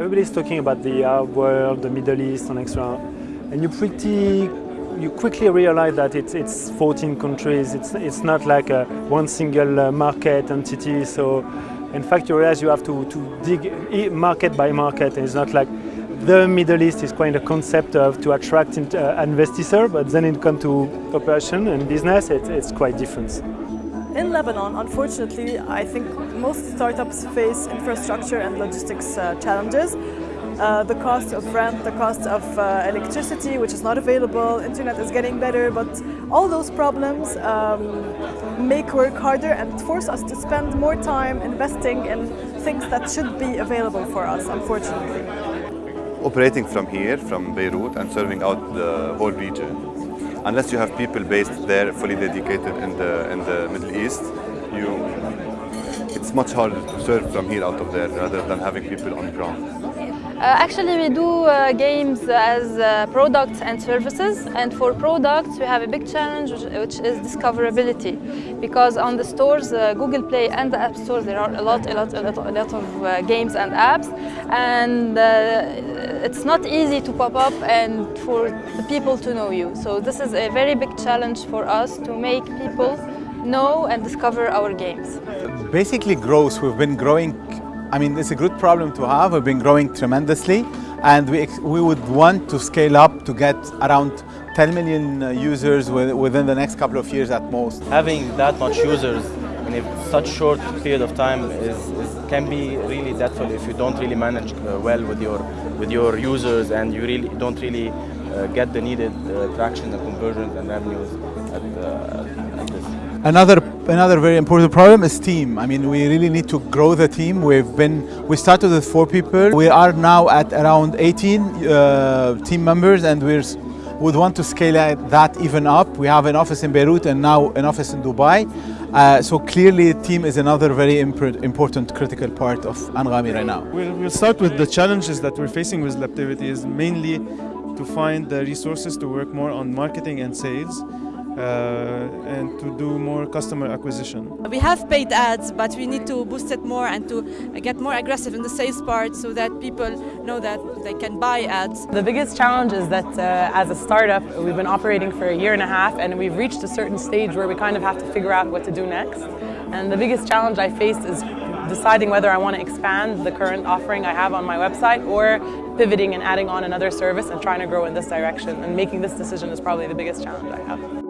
Everybody's talking about the Arab world, the Middle East and extra, and you pretty you quickly realize that it's, it's 14 countries, it's, it's not like a one single uh, market entity, so in fact you realize you have to, to dig market by market, it's not like the Middle East is quite a concept of to attract uh, investors, but then it comes to operation and business, it, it's quite different. In Lebanon, unfortunately, I think most startups face infrastructure and logistics uh, challenges. Uh, the cost of rent, the cost of uh, electricity, which is not available, internet is getting better, but all those problems um, make work harder and force us to spend more time investing in things that should be available for us, unfortunately. Operating from here, from Beirut, and serving out the whole region, unless you have people based there fully dedicated in the, in the Middle East, you, it's much harder to serve from here out of there rather than having people on ground. Uh, actually, we do uh, games as uh, products and services. And for products, we have a big challenge, which, is discoverability. Because on the stores, Google Play and the App Store, there are a lot, a lot, a lot, a lot of games and apps. And it's not easy to pop up and for the people to know you. So this is a very big challenge for us to make people know and discover our games. Basically growth, we've been growing I mean, it's a good problem to have. We've been growing tremendously and we, we would want to scale up to get around 10 million uh, users within the next couple of years at most. Having that much users in such short period of time is, is can be really detrimental if you don't really manage uh, well with your with your users and you really don't really uh, get the needed uh, traction and conversions and revenues at, uh. Another Another very important problem is team. I mean, we really need to grow the team. We've been, we started with four people. We are now at around 18 uh, team members and we would want to scale that even up. We have an office in Beirut and now an office in Dubai. Uh, so clearly team is another very important critical part of Anghami right now. We'll, we'll start with the challenges that we're facing with Lebtivity is mainly to find the resources to work more on marketing and sales. Uh, and to do more customer acquisition. We have paid ads, but we need to boost it more and to get more aggressive in the sales part so that people know that they can buy ads. The biggest challenge is that uh, as a startup, we've been operating for a year and a half and we've reached a certain stage where we kind of have to figure out what to do next. And the biggest challenge I faced is deciding whether I want to expand the current offering I have on my website or pivoting and adding on another service and trying to grow in this direction. And making this decision is probably the biggest challenge I have.